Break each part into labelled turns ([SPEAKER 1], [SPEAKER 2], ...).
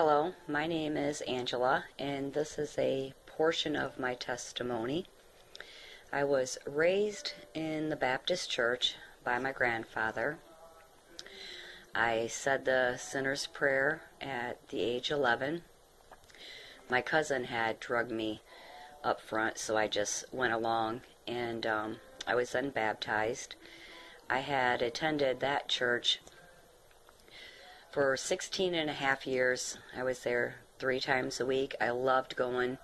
[SPEAKER 1] Hello, my name is Angela, and this is a portion of my testimony. I was raised in the Baptist church by my grandfather. I said the sinner's prayer at the age 11. My cousin had drugged me up front, so I just went along, and um, I was then baptized. I had attended that church for 16 and a half years. I was there three times a week. I loved going.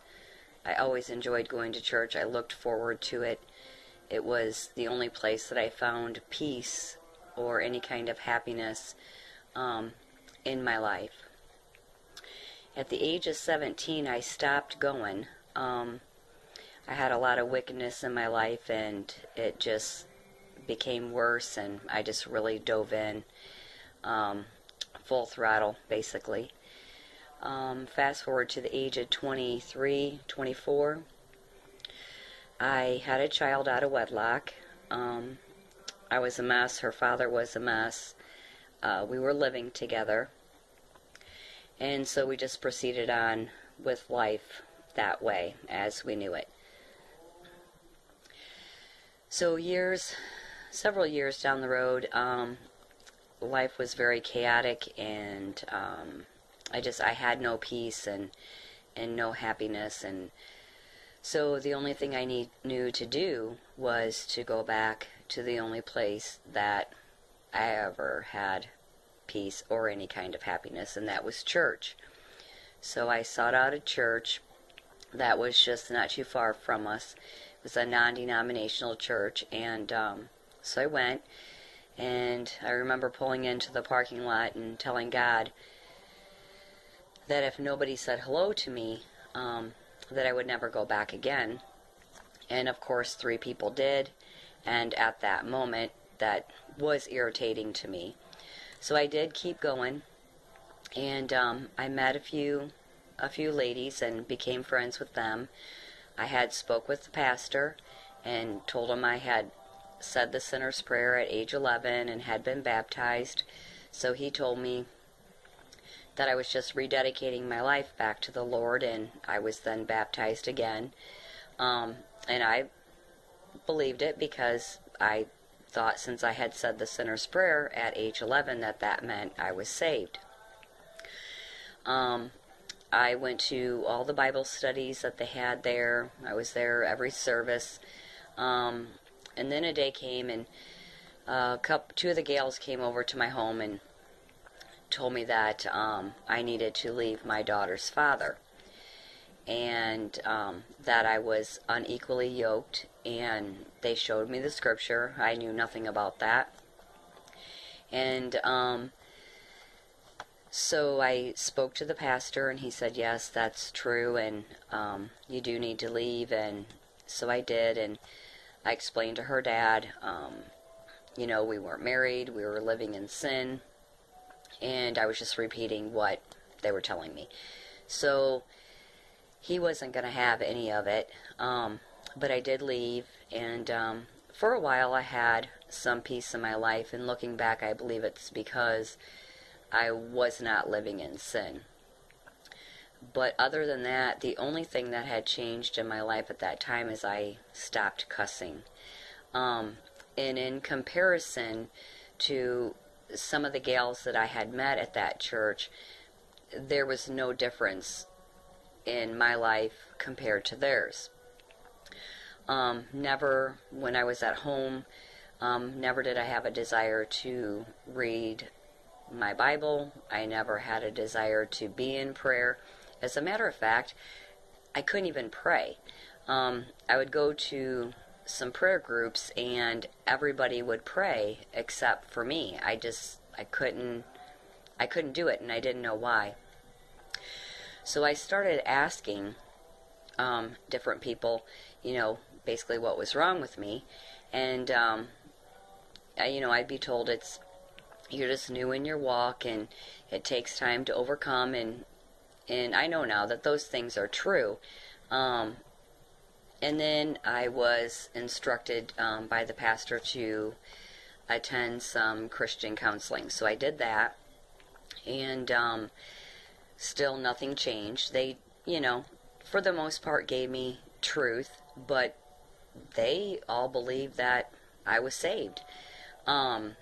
[SPEAKER 1] I always enjoyed going to church. I looked forward to it. It was the only place that I found peace or any kind of happiness um, in my life. At the age of 17, I stopped going. Um, I had a lot of wickedness in my life, and it just became worse, and I just really dove in. Um, full throttle, basically. Um, fast forward to the age of 23, 24. I had a child out of wedlock. Um, I was a mess. Her father was a mess. Uh, we were living together. And so we just proceeded on with life that way as we knew it. So, years, several years down the road, um, life was very chaotic and um, I just I had no peace and and no happiness and so the only thing I need, knew to do was to go back to the only place that I ever had peace or any kind of happiness and that was church. So I sought out a church that was just not too far from us. It was a non-denominational church and um, so I went and I remember pulling into the parking lot and telling God that if nobody said hello to me, um, that I would never go back again. And of course, three people did. And at that moment, that was irritating to me. So I did keep going. And um, I met a few, a few ladies and became friends with them. I had spoke with the pastor and told him I had said the sinner's prayer at age 11 and had been baptized. So he told me that I was just rededicating my life back to the Lord, and I was then baptized again. Um, and I believed it because I thought since I had said the sinner's prayer at age 11 that that meant I was saved. Um, I went to all the Bible studies that they had there. I was there every service. Um, and then a day came and uh, couple, two of the gals came over to my home and told me that um, I needed to leave my daughter's father and um, that I was unequally yoked. And they showed me the scripture. I knew nothing about that. And um, so I spoke to the pastor, and he said, Yes, that's true, and um, you do need to leave. And so I did. And I explained to her dad, um, you know, we weren't married, we were living in sin, and I was just repeating what they were telling me. So he wasn't going to have any of it, um, but I did leave, and um, for a while I had some peace in my life, and looking back, I believe it's because I was not living in sin. But other than that, the only thing that had changed in my life at that time is I stopped cussing. Um, and in comparison to some of the gals that I had met at that church, there was no difference in my life compared to theirs. Um, never, when I was at home, um, never did I have a desire to read my Bible. I never had a desire to be in prayer. As a matter of fact, I couldn't even pray. Um, I would go to some prayer groups and everybody would pray except for me. I just I couldn't I couldn't do it and I didn't know why. So I started asking um, different people, you know, basically what was wrong with me, and um, I, you know I'd be told it's you're just new in your walk and it takes time to overcome and and I know now that those things are true. Um, and then I was instructed um, by the pastor to attend some Christian counseling. So I did that. And um, still nothing changed. They, you know, for the most part gave me truth, but they all believed that I was saved. Um,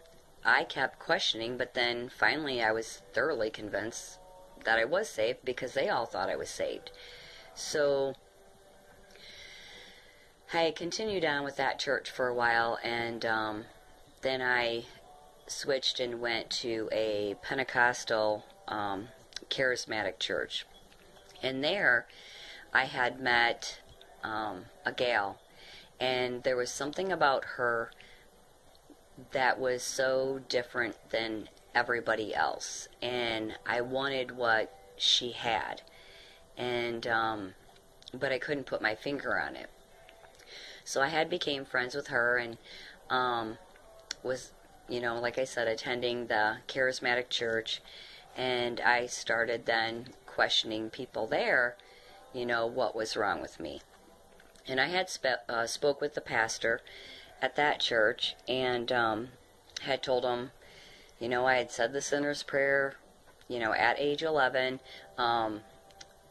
[SPEAKER 1] I kept questioning, but then finally I was thoroughly convinced that I was saved because they all thought I was saved. So I continued on with that church for a while, and um, then I switched and went to a Pentecostal um, charismatic church. And there I had met um, a gal, and there was something about her that was so different than everybody else. And I wanted what she had. And, um, but I couldn't put my finger on it. So I had became friends with her and um, was, you know, like I said, attending the charismatic church. And I started then questioning people there, you know, what was wrong with me. And I had spe- uh, spoke with the pastor at that church and um, had told him, you know, I had said the sinner's prayer, you know, at age 11. Um,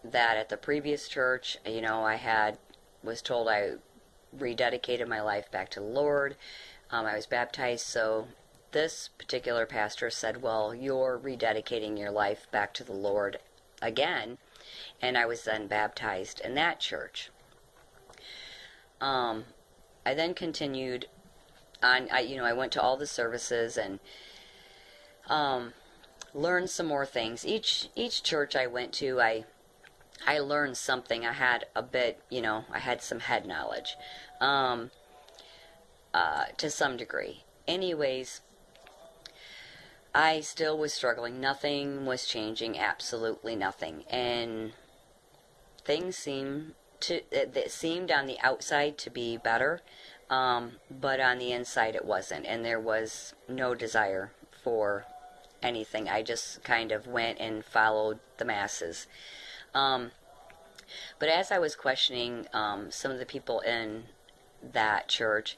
[SPEAKER 1] that at the previous church, you know, I had was told I rededicated my life back to the Lord. Um, I was baptized, so this particular pastor said, Well, you're rededicating your life back to the Lord again. And I was then baptized in that church. Um, I then continued on, I, you know, I went to all the services and um, learned some more things. Each each church I went to, I I learned something. I had a bit, you know, I had some head knowledge, um, uh, to some degree. Anyways, I still was struggling. Nothing was changing. Absolutely nothing. And things seemed to it, seemed on the outside to be better, um, but on the inside it wasn't. And there was no desire for anything. I just kind of went and followed the masses. Um, but as I was questioning um, some of the people in that church,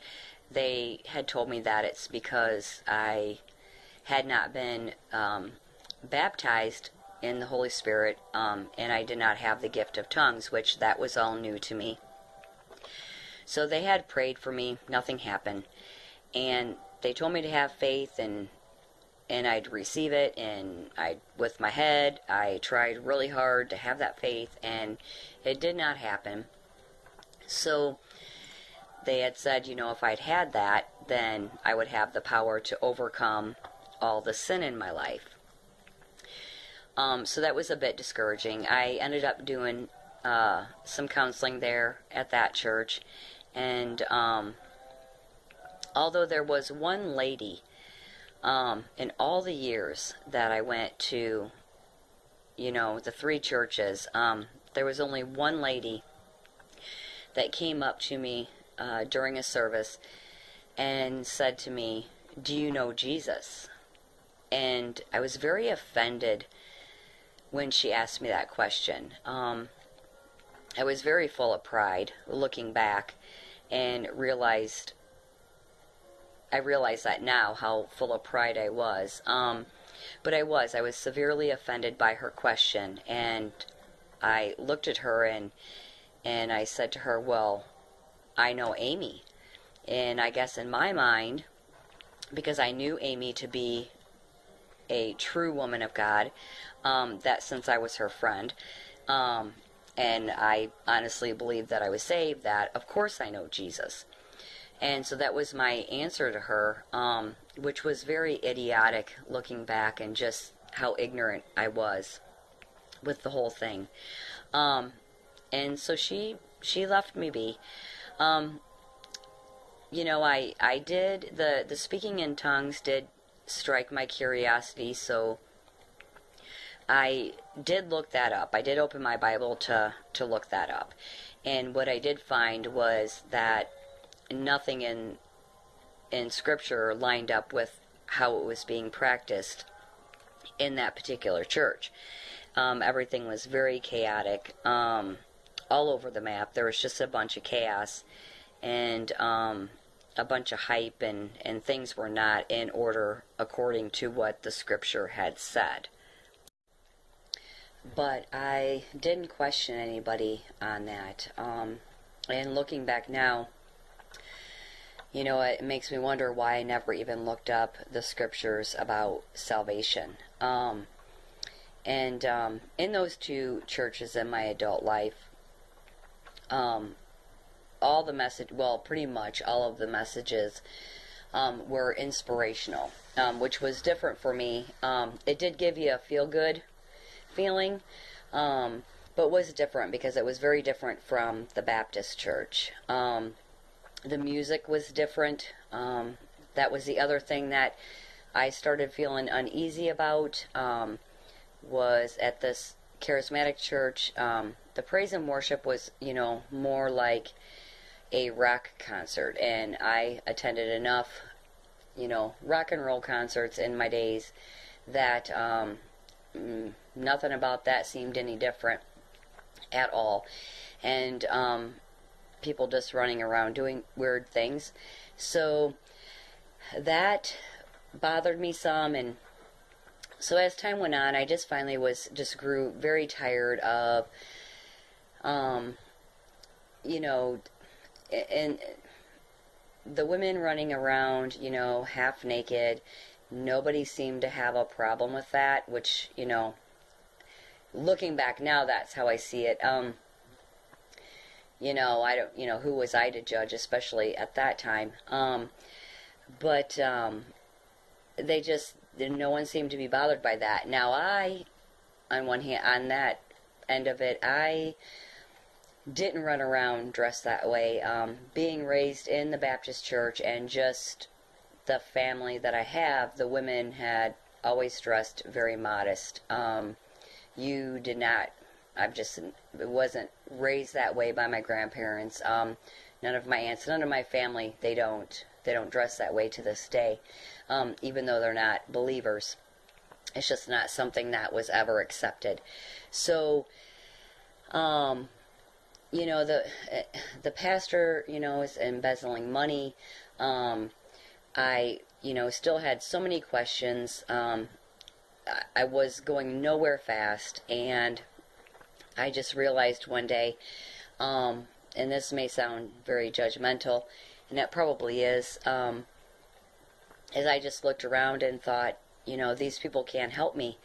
[SPEAKER 1] they had told me that it's because I had not been um, baptized in the Holy Spirit um, and I did not have the gift of tongues, which that was all new to me. So they had prayed for me, nothing happened. And they told me to have faith and and I'd receive it and I with my head I tried really hard to have that faith and it did not happen. So they had said, you know, if I'd had that, then I would have the power to overcome all the sin in my life. Um, so that was a bit discouraging. I ended up doing uh, some counseling there at that church, and um, although there was one lady um, in all the years that I went to, you know, the three churches, um, there was only one lady that came up to me uh, during a service and said to me, Do you know Jesus? And I was very offended when she asked me that question. Um, I was very full of pride looking back and realized I realize that now how full of pride I was. Um, but I was. I was severely offended by her question, and I looked at her and and I said to her, "Well, I know Amy," and I guess in my mind, because I knew Amy to be a true woman of God, um, that since I was her friend, um, and I honestly believed that I was saved, that of course I know Jesus. And so that was my answer to her, um, which was very idiotic looking back and just how ignorant I was with the whole thing. Um, and so she she left me be. Um, you know, I I did the the speaking in tongues did strike my curiosity, so I did look that up. I did open my Bible to to look that up. And what I did find was that nothing in in scripture lined up with how it was being practiced in that particular church. Um, everything was very chaotic, um, all over the map. There was just a bunch of chaos and um, a bunch of hype, and, and things were not in order according to what the scripture had said. but I didn't question anybody on that. Um, and looking back now, you know, it makes me wonder why I never even looked up the scriptures about salvation. Um, and um, in those two churches in my adult life, um, all the message, well, pretty much all of the messages um, were inspirational, um, which was different for me. Um, it did give you a feel good feeling, um, but was different because it was very different from the Baptist church. The music was different. Um, that was the other thing that I started feeling uneasy about. was at this charismatic church, the praise and worship was, you know, more like a rock concert, and I attended enough, you know, rock and roll concerts in my days that um, mm, nothing about that seemed any different at all. And um, people just running around doing weird things. So that bothered me some and so as time went on I just finally was just grew very tired of um you know and the women running around, you know, half naked, nobody seemed to have a problem with that, which, you know, looking back now, that's how I see it. Um, you know, I don't, you know, who was I to judge, especially at that time. Um, but um, they just, no one seemed to be bothered by that. Now, I, on one hand, on that end of it, I didn't run around dressed that way. Um, being raised in the Baptist church and just the family that I have, the women had always dressed very modest. Um, you did not. I've just it wasn't raised that way by my grandparents. Um, none of my aunts, none of my family, they don't. They don't dress that way to this day, um, even though they're not believers. It's just not something that was ever accepted. So, um, you know the the pastor you know is embezzling money um, i you know still had so many questions um, I, was going nowhere fast and i just realized one day um, and this may sound very judgmental and it probably is um, as i just looked around and thought you know these people can't help me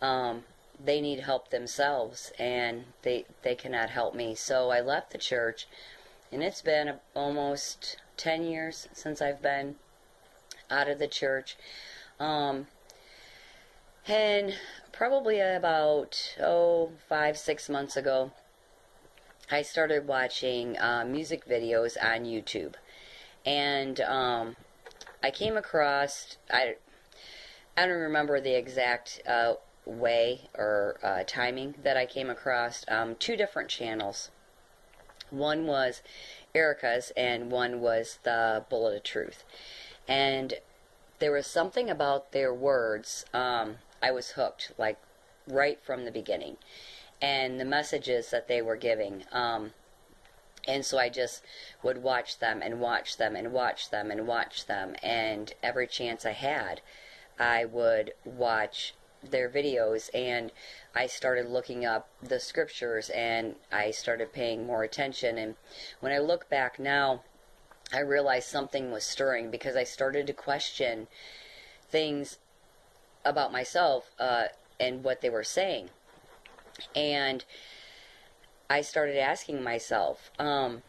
[SPEAKER 1] um, they need help themselves and they they cannot help me. So I left the church and it's been almost 10 years since I've been out of the church. Um, and probably about oh five six months ago I started watching uh, music videos on YouTube and um, I came across I I don't remember the exact uh, way or uh, timing that I came across um, two different channels. One was Erica's, and one was the Bullet of Truth. And there was something about their words. Um, I was hooked, like right from the beginning, and the messages that they were giving. Um, and so I just would watch them and watch them and watch them and watch them. And every chance I had, I would watch their videos and I started looking up the scriptures and I started paying more attention and when I look back now I realized something was stirring because I started to question things about myself uh, and what they were saying. And I started asking myself um,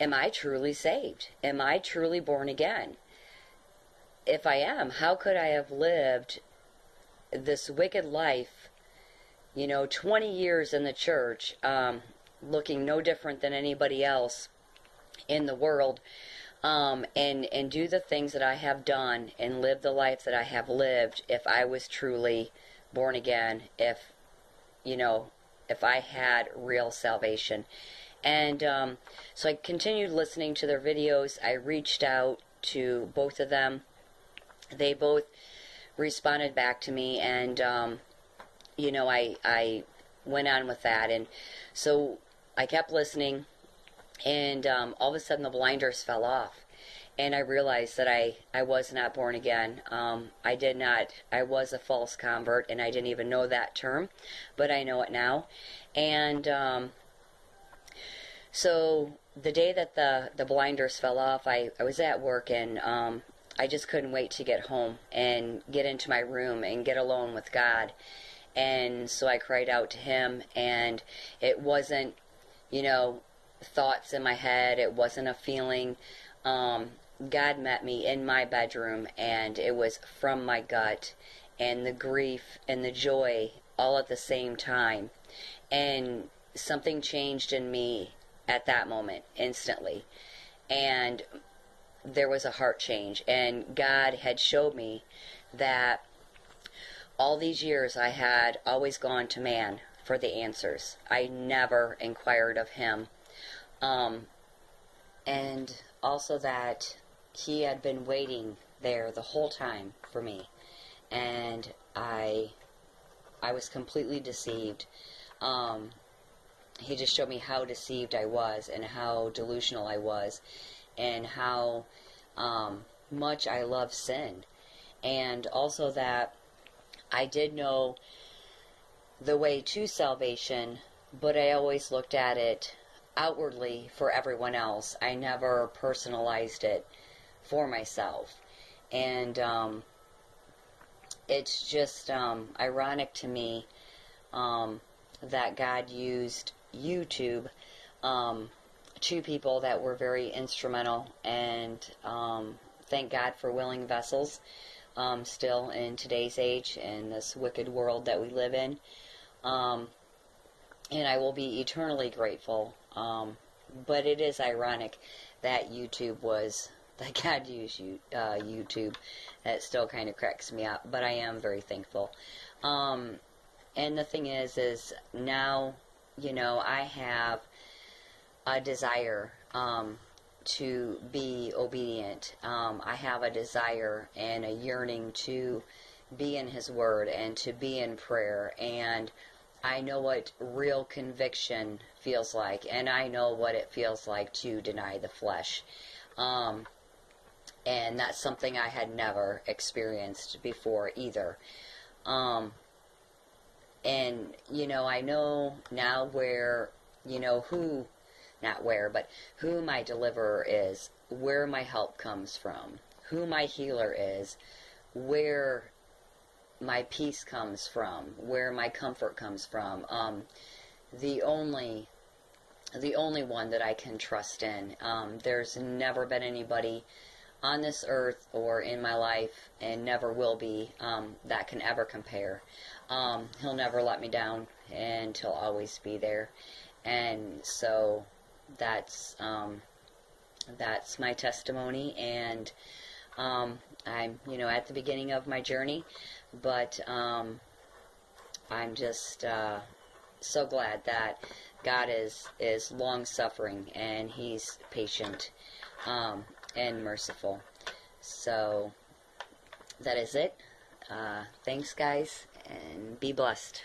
[SPEAKER 1] am I truly saved? Am I truly born again? If I am, how could I have lived this wicked life, you know, 20 years in the church, um, looking no different than anybody else in the world, um, and and do the things that I have done and live the life that I have lived. If I was truly born again, if you know, if I had real salvation. And um, so I continued listening to their videos. I reached out to both of them. They both responded back to me, and um, you know, I I went on with that, and so I kept listening, and um, all of a sudden the blinders fell off, and I realized that I, I was not born again. Um, I did not, I was a false convert, and I didn't even know that term, but I know it now. And um, so the day that the, the blinders fell off, I, I was at work, and um, I just couldn't wait to get home and get into my room and get alone with God. And so I cried out to Him, and it wasn't, you know, thoughts in my head, it wasn't a feeling. Um, God met me in my bedroom, and it was from my gut, and the grief and the joy all at the same time. And something changed in me at that moment, instantly. And there was a heart change, and God had showed me that all these years I had always gone to man for the answers. I never inquired of him. Um, and also that he had been waiting there the whole time for me, and I, I was completely deceived. Um, he just showed me how deceived I was and how delusional I was, and how um, much I love sin, and also that I did know the way to salvation, but I always looked at it outwardly for everyone else. I never personalized it for myself. And um, it's just um, ironic to me um, that God used YouTube um, two people that were very instrumental, and um, thank God for willing vessels um, still in today's age and this wicked world that we live in. and I will be eternally grateful. But it is ironic that YouTube was that God used you, uh, YouTube. That still kind of cracks me up, but I am very thankful. Um, and the thing is, is now, you know, I have a desire um, to be obedient. Um, I have a desire and a yearning to be in His Word and to be in prayer. And I know what real conviction feels like, and I know what it feels like to deny the flesh. Um, and that's something I had never experienced before either. Um, and you know, I know now where you know who, not where, but who my deliverer is, where my help comes from, who my healer is, where my peace comes from, where my comfort comes from. Um, the only the only one that I can trust in. Um, there's never been anybody on this earth or in my life and never will be um, that can ever compare. Um, he'll never let me down and he'll always be there. And so that's um, that's my testimony and um, I'm you know at the beginning of my journey, but um, I'm just uh, so glad that God is is long suffering and He's patient. Um, and merciful. So that is it. Uh, thanks, guys, and be blessed.